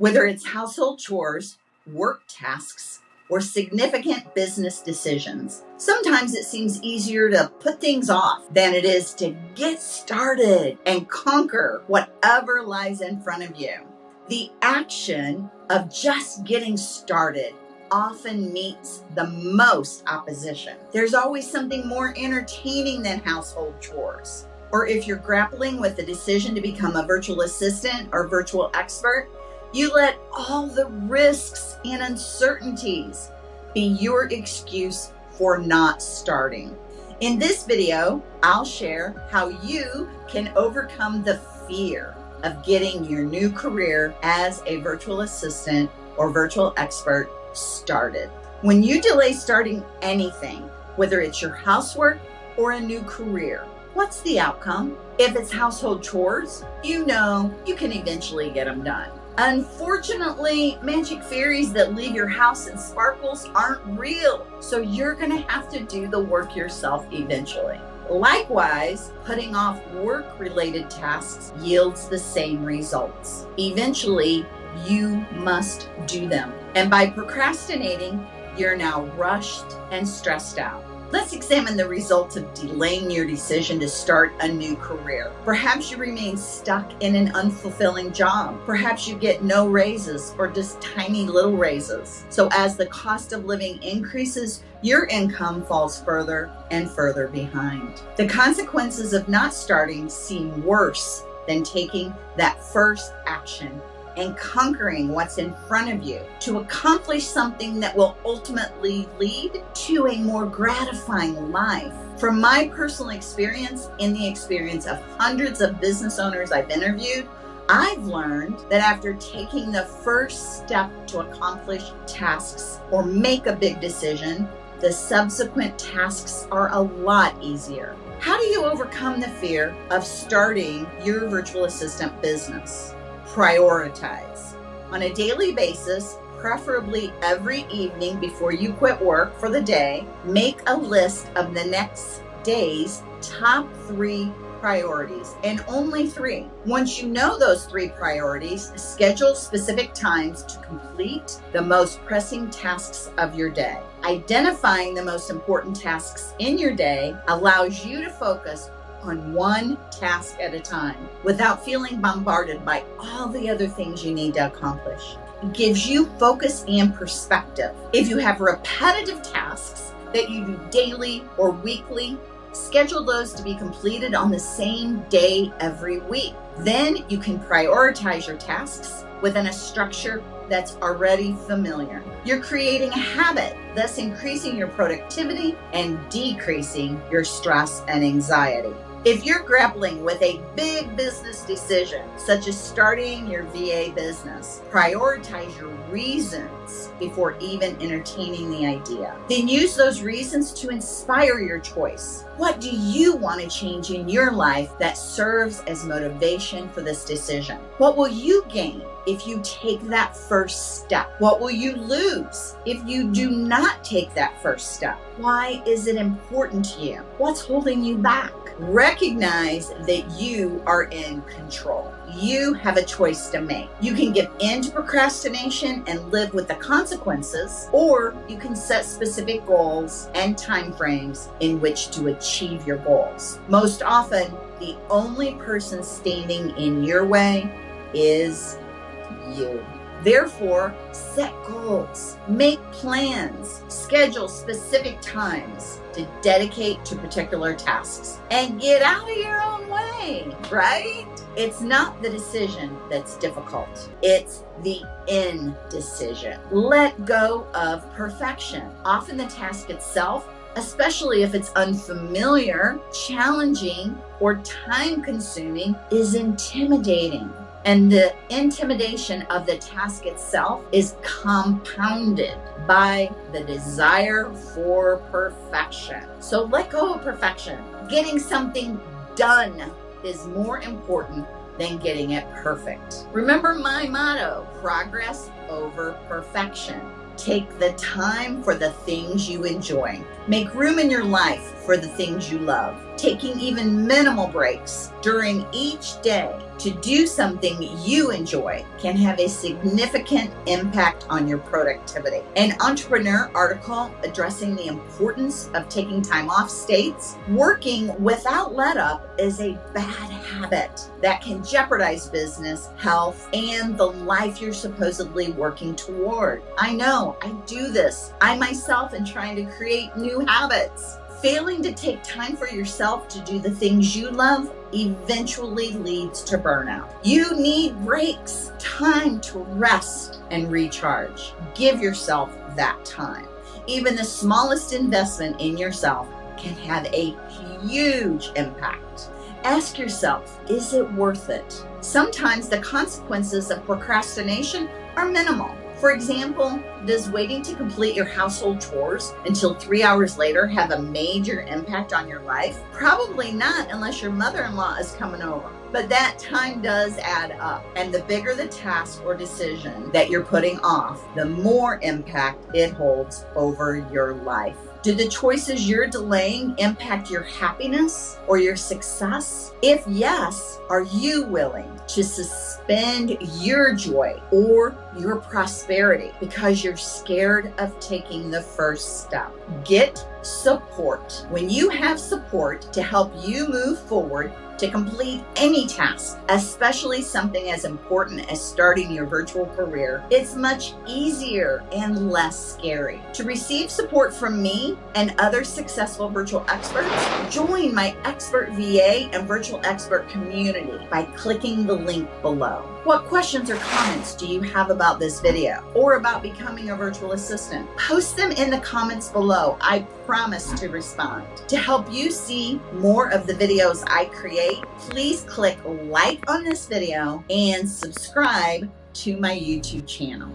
Whether it's household chores, work tasks, or significant business decisions, sometimes it seems easier to put things off than it is to get started and conquer whatever lies in front of you. The action of just getting started often meets the most opposition. There's always something more entertaining than household chores. Or if you're grappling with the decision to become a virtual assistant or virtual expert, you let all the risks and uncertainties be your excuse for not starting. In this video, I'll share how you can overcome the fear of getting your new career as a virtual assistant or virtual expert started. When you delay starting anything, whether it's your housework or a new career, what's the outcome? If it's household chores, you know you can eventually get them done. Unfortunately, magic fairies that leave your house in sparkles aren't real, so you're gonna have to do the work yourself eventually. Likewise, putting off work-related tasks yields the same results. Eventually, you must do them. And by procrastinating, you're now rushed and stressed out. Let's examine the results of delaying your decision to start a new career. Perhaps you remain stuck in an unfulfilling job. Perhaps you get no raises or just tiny little raises. So as the cost of living increases, your income falls further and further behind. The consequences of not starting seem worse than taking that first action and conquering what's in front of you to accomplish something that will ultimately lead to a more gratifying life. From my personal experience in the experience of hundreds of business owners I've interviewed, I've learned that after taking the first step to accomplish tasks or make a big decision, the subsequent tasks are a lot easier. How do you overcome the fear of starting your virtual assistant business? Prioritize. On a daily basis, preferably every evening before you quit work for the day, make a list of the next day's top three priorities and only three. Once you know those three priorities, schedule specific times to complete the most pressing tasks of your day. Identifying the most important tasks in your day allows you to focus on one task at a time without feeling bombarded by all the other things you need to accomplish. It gives you focus and perspective. If you have repetitive tasks that you do daily or weekly, schedule those to be completed on the same day every week. Then you can prioritize your tasks within a structure that's already familiar. You're creating a habit, thus increasing your productivity and decreasing your stress and anxiety. If you're grappling with a big business decision, such as starting your VA business, prioritize your reasons before even entertaining the idea. Then use those reasons to inspire your choice. What do you want to change in your life that serves as motivation for this decision? What will you gain if you take that first step? What will you lose if you do not take that first step? Why is it important to you? What's holding you back? Recognize that you are in control. You have a choice to make. You can give in to procrastination and live with the consequences, or you can set specific goals and timeframes in which to achieve your goals. Most often, the only person standing in your way is you. Therefore, set goals, make plans, schedule specific times to dedicate to particular tasks, and get out of your own way, right? It's not the decision that's difficult. It's the indecision. Let go of perfection. Often the task itself especially if it's unfamiliar, challenging, or time consuming, is intimidating. And the intimidation of the task itself is compounded by the desire for perfection. So let go of perfection. Getting something done is more important than getting it perfect. Remember my motto, progress over perfection. Take the time for the things you enjoy. Make room in your life for the things you love. taking even minimal breaks during each day to do something you enjoy can have a significant impact on your productivity. An entrepreneur article addressing the importance of taking time off states working without let up is a bad habit that can jeopardize business, health, and the life you're supposedly working toward. I know I do this. I myself am trying to create new habits. Failing to take time for yourself to do the things you love eventually leads to burnout. You need breaks, time to rest and recharge. Give yourself that time. Even the smallest investment in yourself can have a huge impact. Ask yourself, is it worth it? Sometimes the consequences of procrastination are minimal. For example, does waiting to complete your household chores until three hours later have a major impact on your life? Probably not unless your mother-in-law is coming over. But that time does add up. And the bigger the task or decision that you're putting off, the more impact it holds over your life. Do the choices you're delaying impact your happiness or your success? If yes, are you willing to your joy or your prosperity because you're scared of taking the first step? Get support. When you have support to help you move forward, to complete any task, especially something as important as starting your virtual career, it's much easier and less scary. To receive support from me and other successful virtual experts, join my expert VA and virtual expert community by clicking the link below. What questions or comments do you have about this video or about becoming a virtual assistant? Post them in the comments below. I promise to respond. To help you see more of the videos I create, please click like on this video and subscribe to my YouTube channel.